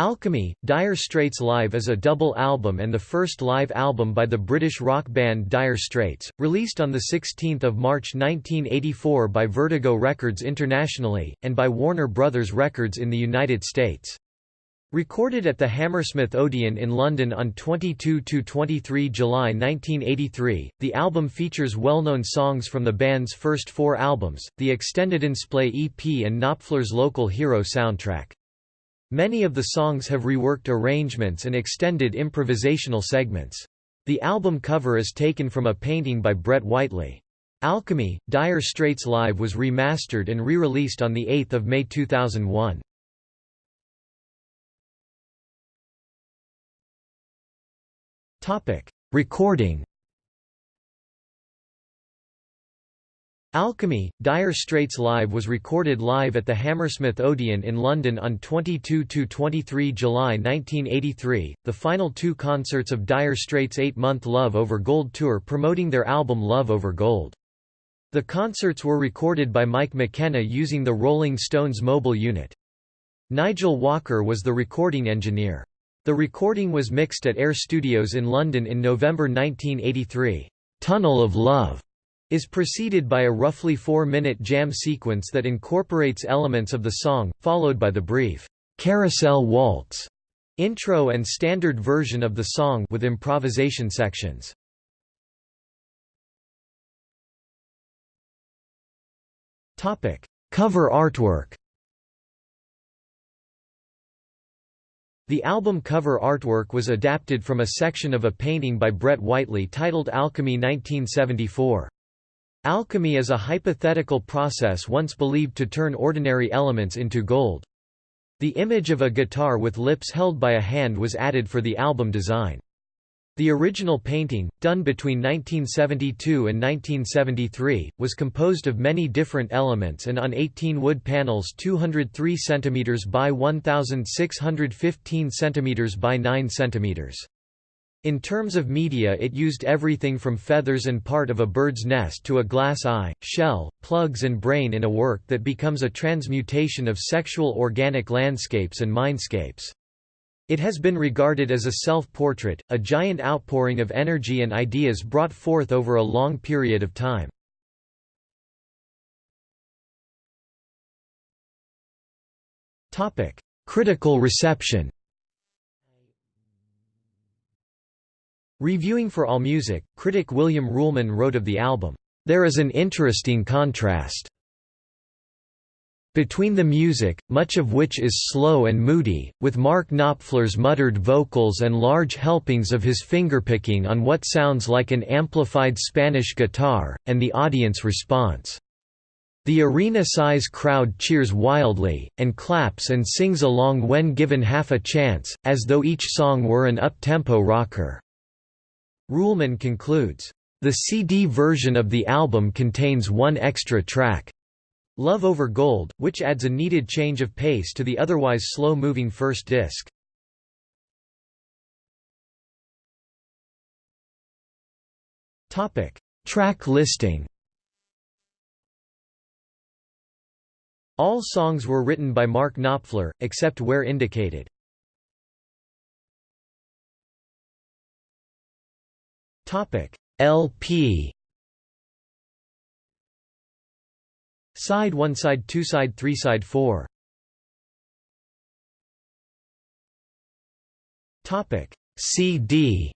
Alchemy, Dire Straits Live is a double album and the first live album by the British rock band Dire Straits, released on 16 March 1984 by Vertigo Records internationally, and by Warner Brothers Records in the United States. Recorded at the Hammersmith Odeon in London on 22–23 July 1983, the album features well-known songs from the band's first four albums, the extended Insplay EP and Knopfler's Local Hero soundtrack. Many of the songs have reworked arrangements and extended improvisational segments. The album cover is taken from a painting by Brett Whiteley. Alchemy, Dire Straits Live was remastered and re-released on 8 May 2001. Recording Alchemy, Dire Straits Live was recorded live at the Hammersmith Odeon in London on 22–23 July 1983, the final two concerts of Dire Straits' eight-month Love Over Gold tour promoting their album Love Over Gold. The concerts were recorded by Mike McKenna using the Rolling Stones mobile unit. Nigel Walker was the recording engineer. The recording was mixed at Air Studios in London in November 1983. Tunnel of Love is preceded by a roughly four-minute jam sequence that incorporates elements of the song, followed by the brief, "'Carousel Waltz' intro and standard version of the song with improvisation sections. Topic: Cover artwork The album cover artwork was adapted from a section of a painting by Brett Whiteley titled Alchemy 1974. Alchemy is a hypothetical process once believed to turn ordinary elements into gold. The image of a guitar with lips held by a hand was added for the album design. The original painting, done between 1972 and 1973, was composed of many different elements and on 18 wood panels 203 cm by 1615 cm by 9 cm. In terms of media it used everything from feathers and part of a bird's nest to a glass eye, shell, plugs and brain in a work that becomes a transmutation of sexual organic landscapes and mindscapes. It has been regarded as a self-portrait, a giant outpouring of energy and ideas brought forth over a long period of time. Critical reception Reviewing for AllMusic, critic William Ruhlmann wrote of the album, "...there is an interesting contrast between the music, much of which is slow and moody, with Mark Knopfler's muttered vocals and large helpings of his fingerpicking on what sounds like an amplified Spanish guitar, and the audience response. The arena-size crowd cheers wildly, and claps and sings along when given half a chance, as though each song were an up-tempo rocker. Ruhlmann concludes, "...the CD version of the album contains one extra track. Love Over Gold, which adds a needed change of pace to the otherwise slow-moving first disc. Track listing All songs were written by Mark Knopfler, except where indicated. Topic. LP Side 1 Side 2 Side 3 Side 4 Topic. CD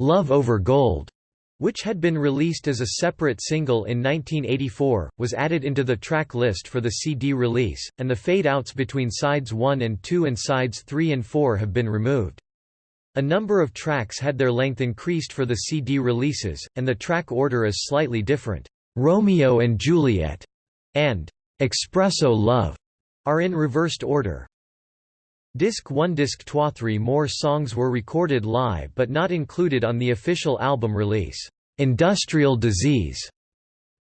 Love Over Gold which had been released as a separate single in 1984, was added into the track list for the CD release, and the fade-outs between sides 1 and 2 and sides 3 and 4 have been removed. A number of tracks had their length increased for the CD releases, and the track order is slightly different. Romeo and Juliet and Espresso Love are in reversed order. Disc 1 Disc 2 Three more songs were recorded live but not included on the official album release. Industrial Disease,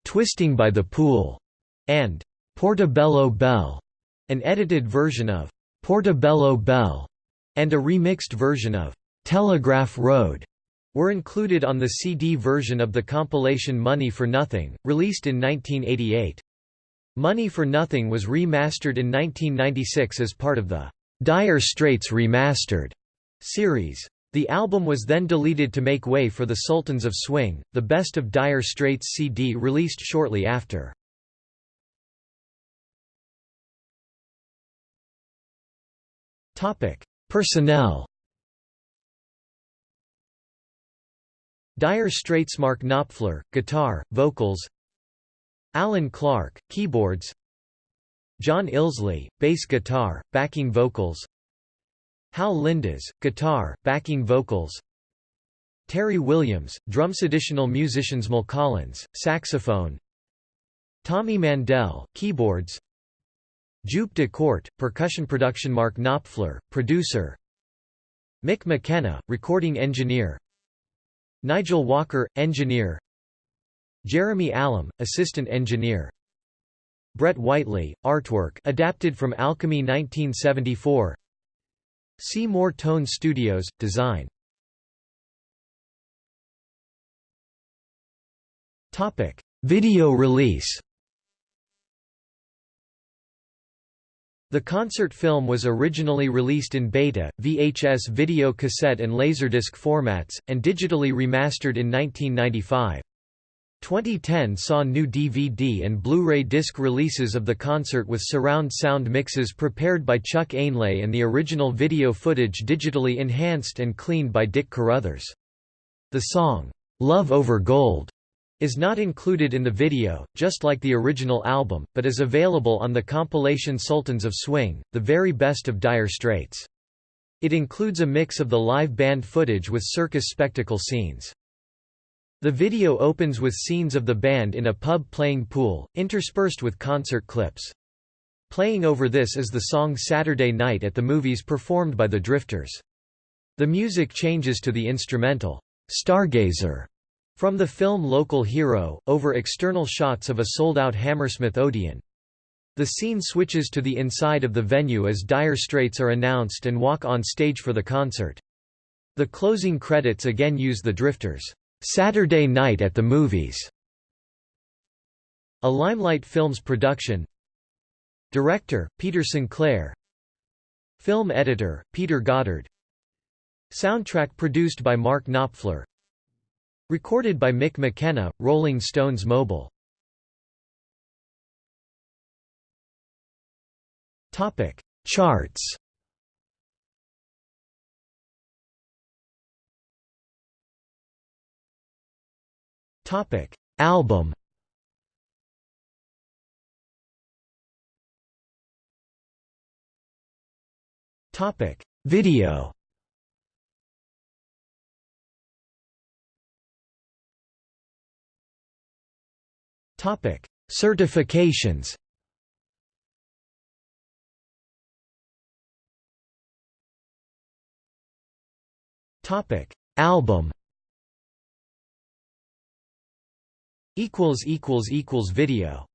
Twisting by the Pool, and Portobello Belle, an edited version of Portobello Belle, and a remixed version of Telegraph Road were included on the CD version of the compilation Money for Nothing, released in 1988. Money for Nothing was remastered in 1996 as part of the Dire Straits Remastered series. The album was then deleted to make way for the Sultans of Swing, the Best of Dire Straits CD released shortly after. Personnel. Dire Straits Mark Knopfler, guitar, vocals. Alan Clark, keyboards. John Illsley, bass guitar, backing vocals. Hal Lindes, guitar, backing vocals. Terry Williams, drums Additional musicians Collins, saxophone. Tommy Mandel, keyboards Joop de Korte, percussion production Mark Knopfler, producer. Mick McKenna, recording engineer. Nigel Walker, engineer. Jeremy Allam, assistant engineer. Brett Whiteley, artwork adapted from Alchemy 1974 Seymour Tone Studios, design. Video release The concert film was originally released in beta, VHS video cassette and Laserdisc formats, and digitally remastered in 1995. 2010 saw new DVD and Blu-ray disc releases of the concert with surround sound mixes prepared by Chuck Ainlay and the original video footage digitally enhanced and cleaned by Dick Carruthers. The song, "'Love Over Gold' is not included in the video, just like the original album, but is available on the compilation Sultans of Swing, the very best of Dire Straits. It includes a mix of the live band footage with circus spectacle scenes. The video opens with scenes of the band in a pub playing pool, interspersed with concert clips. Playing over this is the song Saturday Night at the Movies performed by the Drifters. The music changes to the instrumental, Stargazer, from the film Local Hero, over external shots of a sold-out Hammersmith Odeon. The scene switches to the inside of the venue as Dire Straits are announced and walk on stage for the concert. The closing credits again use the Drifters' Saturday Night at the Movies. A Limelight Films production. Director Peter Sinclair. Film editor Peter Goddard. Soundtrack produced by Mark Knopfler. Recorded by Mick McKenna, Rolling Stones Mobile. Topic: Charts. Topic: Album. Topic: Video. Topic: Certifications. Topic: Album. equals equals equals video